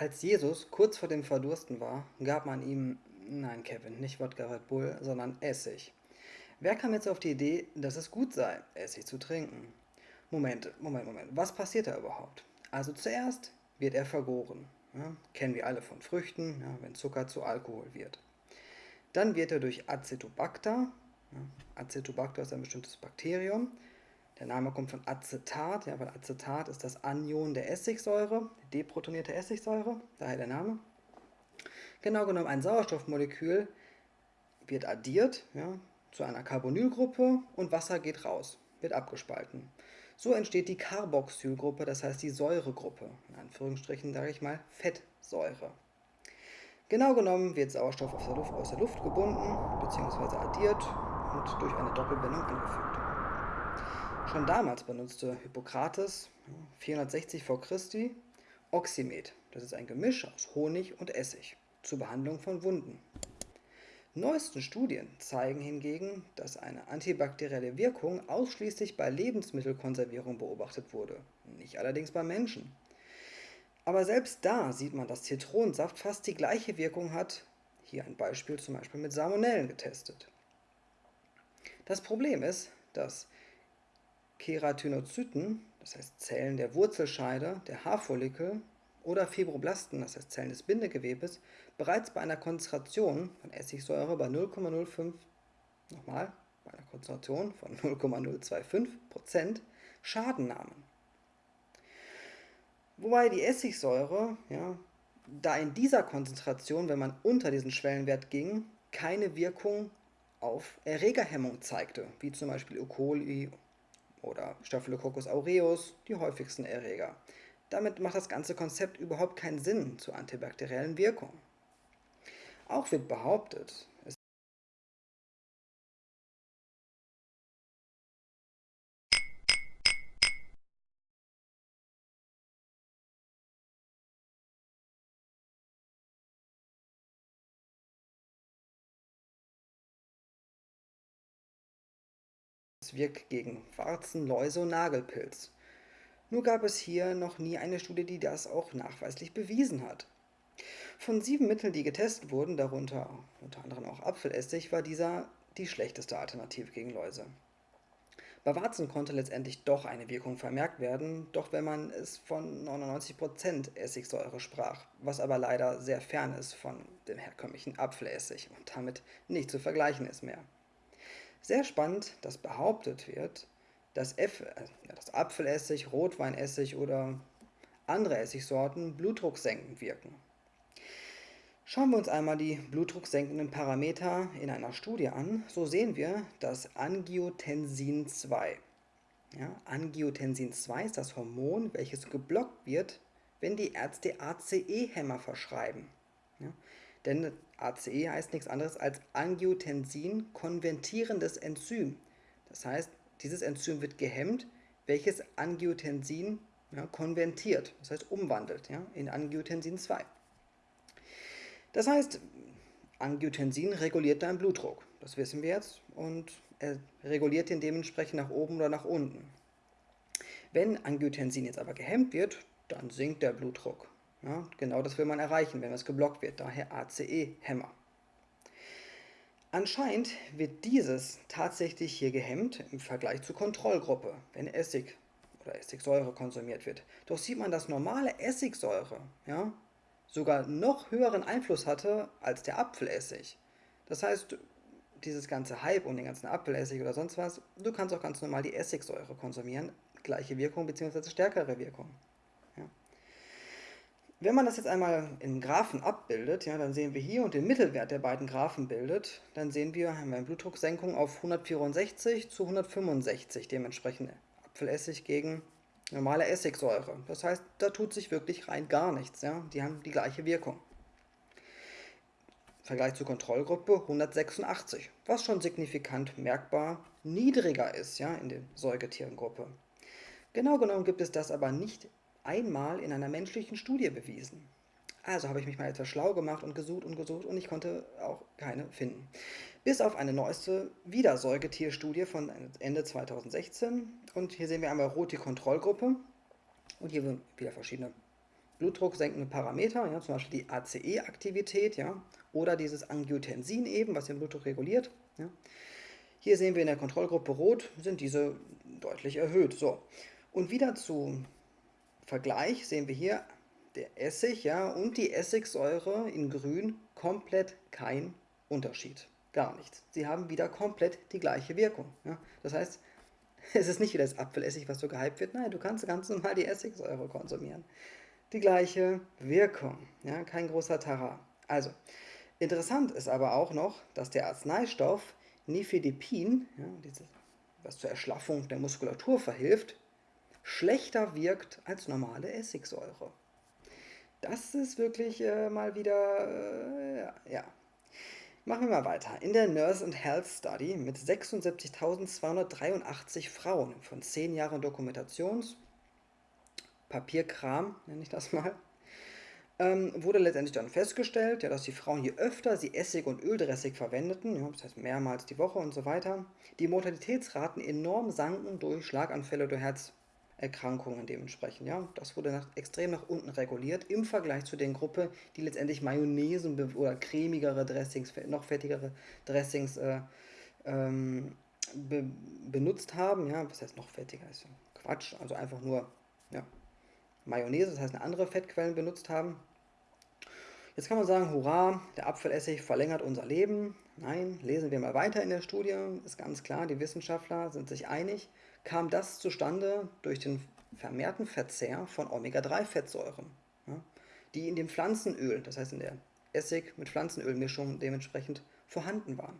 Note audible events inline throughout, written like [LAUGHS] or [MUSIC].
Als Jesus kurz vor dem Verdursten war, gab man ihm, nein Kevin, nicht Wodka Red Bull, sondern Essig. Wer kam jetzt auf die Idee, dass es gut sei, Essig zu trinken? Moment, Moment, Moment, was passiert da überhaupt? Also zuerst wird er vergoren. Ja, kennen wir alle von Früchten, ja, wenn Zucker zu Alkohol wird. Dann wird er durch Acetobacter, ja, Acetobacter ist ein bestimmtes Bakterium, der Name kommt von Acetat, ja, weil Acetat ist das Anion der Essigsäure, deprotonierte Essigsäure, daher der Name. Genau genommen ein Sauerstoffmolekül wird addiert ja, zu einer Carbonylgruppe und Wasser geht raus, wird abgespalten. So entsteht die Carboxylgruppe, das heißt die Säuregruppe, in Anführungsstrichen sage ich mal Fettsäure. Genau genommen wird Sauerstoff aus der Luft, aus der Luft gebunden bzw. addiert und durch eine Doppelbindung angefügt. Schon damals benutzte Hippokrates, 460 v. Chr., Oxymet, das ist ein Gemisch aus Honig und Essig, zur Behandlung von Wunden. Neueste Studien zeigen hingegen, dass eine antibakterielle Wirkung ausschließlich bei Lebensmittelkonservierung beobachtet wurde, nicht allerdings bei Menschen. Aber selbst da sieht man, dass Zitronensaft fast die gleiche Wirkung hat, hier ein Beispiel zum Beispiel mit Salmonellen getestet. Das Problem ist, dass Keratinozyten, das heißt Zellen der Wurzelscheide, der Haarfollikel oder Fibroblasten, das heißt Zellen des Bindegewebes, bereits bei einer Konzentration von Essigsäure bei 0,05, nochmal, bei einer Konzentration von 0,025% Schaden nahmen. Wobei die Essigsäure, ja, da in dieser Konzentration, wenn man unter diesen Schwellenwert ging, keine Wirkung auf Erregerhemmung zeigte, wie zum Beispiel E. coli oder Staphylococcus aureus, die häufigsten Erreger. Damit macht das ganze Konzept überhaupt keinen Sinn zur antibakteriellen Wirkung. Auch wird behauptet, wirkt gegen Warzen, Läuse und Nagelpilz. Nur gab es hier noch nie eine Studie, die das auch nachweislich bewiesen hat. Von sieben Mitteln, die getestet wurden, darunter unter anderem auch Apfelessig, war dieser die schlechteste Alternative gegen Läuse. Bei Warzen konnte letztendlich doch eine Wirkung vermerkt werden, doch wenn man es von 99% Essigsäure sprach, was aber leider sehr fern ist von dem herkömmlichen Apfelessig und damit nicht zu vergleichen ist mehr. Sehr spannend, dass behauptet wird, dass, F, äh, dass Apfelessig, Rotweinessig oder andere Essigsorten blutdrucksenkend wirken. Schauen wir uns einmal die blutdrucksenkenden Parameter in einer Studie an, so sehen wir das Angiotensin 2. Ja, Angiotensin 2 ist das Hormon, welches geblockt wird, wenn die Ärzte ACE-Hämmer verschreiben. Denn ACE heißt nichts anderes als Angiotensin-konvertierendes Enzym. Das heißt, dieses Enzym wird gehemmt, welches Angiotensin ja, konvertiert, das heißt umwandelt ja, in Angiotensin 2. Das heißt, Angiotensin reguliert deinen Blutdruck, das wissen wir jetzt, und er reguliert ihn dementsprechend nach oben oder nach unten. Wenn Angiotensin jetzt aber gehemmt wird, dann sinkt der Blutdruck. Ja, genau das will man erreichen, wenn es geblockt wird, daher ACE-Hämmer. Anscheinend wird dieses tatsächlich hier gehemmt im Vergleich zur Kontrollgruppe, wenn Essig oder Essigsäure konsumiert wird. Doch sieht man, dass normale Essigsäure ja, sogar noch höheren Einfluss hatte als der Apfelessig. Das heißt, dieses ganze Hype um den ganzen Apfelessig oder sonst was, du kannst auch ganz normal die Essigsäure konsumieren, gleiche Wirkung bzw. stärkere Wirkung. Wenn man das jetzt einmal in Graphen abbildet, ja, dann sehen wir hier und den Mittelwert der beiden Graphen bildet, dann sehen wir, haben wir eine Blutdrucksenkung auf 164 zu 165, dementsprechend Apfelessig gegen normale Essigsäure. Das heißt, da tut sich wirklich rein gar nichts. Ja? Die haben die gleiche Wirkung. Im Vergleich zur Kontrollgruppe 186, was schon signifikant merkbar niedriger ist ja, in der Säugetierengruppe. Genau genommen gibt es das aber nicht einmal in einer menschlichen Studie bewiesen. Also habe ich mich mal etwas schlau gemacht und gesucht und gesucht und ich konnte auch keine finden. Bis auf eine neueste Wiedersäugetierstudie von Ende 2016. Und hier sehen wir einmal rot die Kontrollgruppe und hier wieder verschiedene Blutdruck senkende Parameter, ja, zum Beispiel die ACE-Aktivität ja, oder dieses Angiotensin eben, was den Blutdruck reguliert. Ja. Hier sehen wir in der Kontrollgruppe rot, sind diese deutlich erhöht. So. Und wieder zu Vergleich sehen wir hier der Essig ja, und die Essigsäure in grün komplett kein Unterschied. Gar nichts. Sie haben wieder komplett die gleiche Wirkung. Ja. Das heißt, [LAUGHS] es ist nicht wie das Apfelessig, was so gehypt wird. Nein, du kannst ganz normal die Essigsäure konsumieren. Die gleiche Wirkung. Ja, kein großer Tara. Also, interessant ist aber auch noch, dass der Arzneistoff Nifedipin, ja, dieses, was zur Erschlaffung der Muskulatur verhilft, schlechter wirkt als normale Essigsäure. Das ist wirklich äh, mal wieder, äh, ja, Machen wir mal weiter. In der Nurse and Health Study mit 76.283 Frauen von 10 Jahren Dokumentations, Papierkram nenne ich das mal, ähm, wurde letztendlich dann festgestellt, ja, dass die Frauen, je öfter sie Essig und Öldressig verwendeten, ja, das heißt mehrmals die Woche und so weiter, die Mortalitätsraten enorm sanken durch Schlaganfälle oder Herz, Erkrankungen dementsprechend. Ja? Das wurde nach, extrem nach unten reguliert im Vergleich zu den Gruppe, die letztendlich Mayonnaise oder cremigere Dressings, noch fettigere Dressings äh, ähm, be benutzt haben. Ja? Was heißt noch fettiger? Ist Quatsch, also einfach nur ja, Mayonnaise, das heißt eine andere Fettquellen benutzt haben. Jetzt kann man sagen, hurra, der Apfelessig verlängert unser Leben. Nein, lesen wir mal weiter in der Studie, ist ganz klar, die Wissenschaftler sind sich einig, kam das zustande durch den vermehrten Verzehr von Omega-3-Fettsäuren, ja, die in dem Pflanzenöl, das heißt in der Essig- mit Pflanzenölmischung dementsprechend vorhanden waren.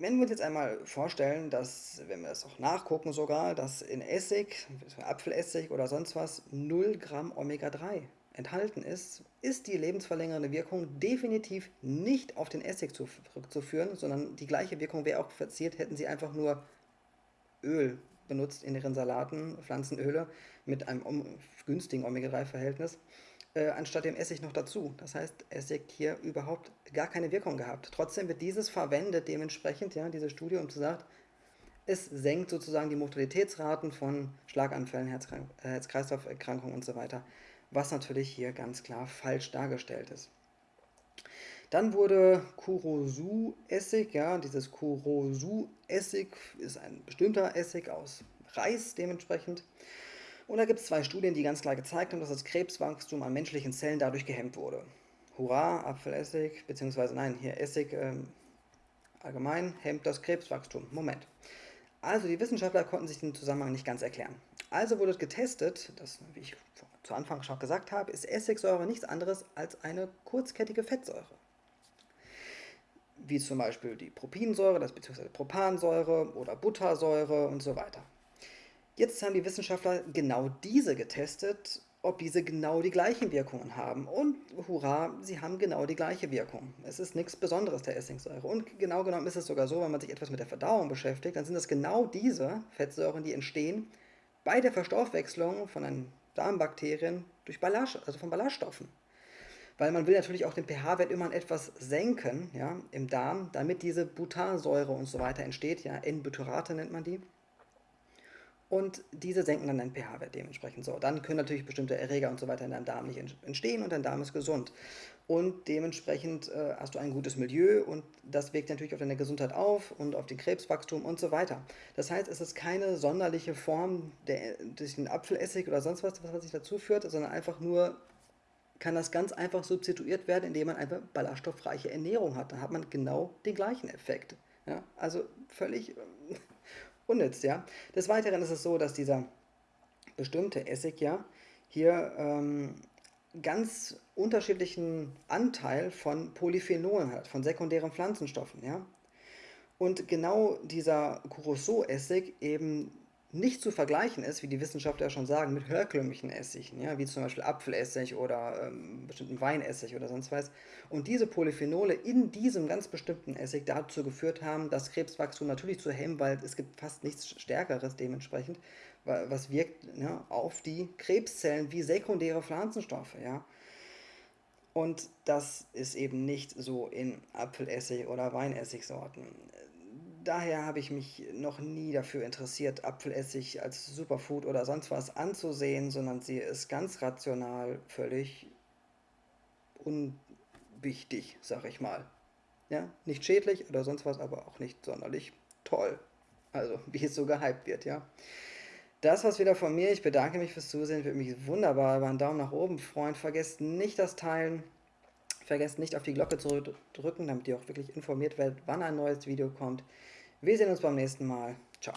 Wenn wir uns jetzt einmal vorstellen, dass, wenn wir das auch nachgucken sogar, dass in Essig, Apfelessig oder sonst was 0 Gramm Omega-3 enthalten ist, ist die lebensverlängernde Wirkung definitiv nicht auf den Essig zurückzuführen, sondern die gleiche Wirkung wäre auch verziert, hätten sie einfach nur Öl benutzt in ihren Salaten, Pflanzenöle mit einem günstigen Omega-3-Verhältnis, äh, anstatt dem Essig noch dazu. Das heißt, Essig hier überhaupt gar keine Wirkung gehabt. Trotzdem wird dieses verwendet dementsprechend, ja, diese Studie, um zu sagen, es senkt sozusagen die Mortalitätsraten von Schlaganfällen, äh, Herz-Kreislauf-Erkrankungen und so weiter was natürlich hier ganz klar falsch dargestellt ist. Dann wurde Kurosu-Essig, ja, dieses Kurosu-Essig ist ein bestimmter Essig aus Reis dementsprechend. Und da gibt es zwei Studien, die ganz klar gezeigt haben, dass das Krebswachstum an menschlichen Zellen dadurch gehemmt wurde. Hurra, Apfelessig, beziehungsweise nein, hier Essig ähm, allgemein hemmt das Krebswachstum. Moment. Also die Wissenschaftler konnten sich den Zusammenhang nicht ganz erklären. Also wurde getestet, das, wie ich zu Anfang schon gesagt habe, ist Essigsäure nichts anderes als eine kurzkettige Fettsäure. Wie zum Beispiel die Propinsäure, das bzw. Propansäure oder Buttersäure und so weiter. Jetzt haben die Wissenschaftler genau diese getestet, ob diese genau die gleichen Wirkungen haben. Und hurra, sie haben genau die gleiche Wirkung. Es ist nichts Besonderes, der Essigsäure. Und genau genommen ist es sogar so, wenn man sich etwas mit der Verdauung beschäftigt, dann sind es genau diese Fettsäuren, die entstehen bei der Verstoffwechslung von einem Darmbakterien durch Ballast, also von Ballaststoffen. Weil man will natürlich auch den pH-Wert immer etwas senken ja, im Darm, damit diese Butansäure und so weiter entsteht. Ja, N-Butyrate nennt man die. Und diese senken dann den pH-Wert dementsprechend. So, dann können natürlich bestimmte Erreger und so weiter in deinem Darm nicht entstehen und dein Darm ist gesund. Und dementsprechend äh, hast du ein gutes Milieu und das wirkt natürlich auf deine Gesundheit auf und auf den Krebswachstum und so weiter. Das heißt, es ist keine sonderliche Form der, durch den Apfelessig oder sonst was, was sich dazu führt, sondern einfach nur kann das ganz einfach substituiert werden, indem man einfach ballaststoffreiche Ernährung hat. Dann hat man genau den gleichen Effekt. Ja? Also völlig [LAUGHS] unnütz, ja. Des Weiteren ist es so, dass dieser bestimmte Essig ja hier ähm, ganz unterschiedlichen Anteil von Polyphenolen hat, von sekundären Pflanzenstoffen, ja. Und genau dieser Curacao-Essig eben nicht zu vergleichen ist, wie die Wissenschaftler schon sagen, mit herkömmlichen Essigen, ja, wie zum Beispiel Apfelessig oder ähm, bestimmten Weinessig oder sonst was. Und diese Polyphenole in diesem ganz bestimmten Essig dazu geführt haben, das Krebswachstum natürlich zu hemmen, weil es gibt fast nichts Stärkeres dementsprechend, was wirkt ja, auf die Krebszellen wie sekundäre Pflanzenstoffe. Ja. Und das ist eben nicht so in Apfelessig oder Weinessigsorten daher habe ich mich noch nie dafür interessiert, Apfelessig als Superfood oder sonst was anzusehen, sondern sehe es ganz rational, völlig unwichtig, sag ich mal. Ja, nicht schädlich oder sonst was, aber auch nicht sonderlich toll. Also, [LAUGHS] wie es so gehypt wird, ja. Das war's wieder von mir. Ich bedanke mich fürs Zusehen. Würde mich wunderbar über einen Daumen nach oben freuen. Vergesst nicht das Teilen. Vergesst nicht auf die Glocke zu drücken, damit ihr auch wirklich informiert werdet, wann ein neues Video kommt. Wir sehen uns beim nächsten Mal. Ciao.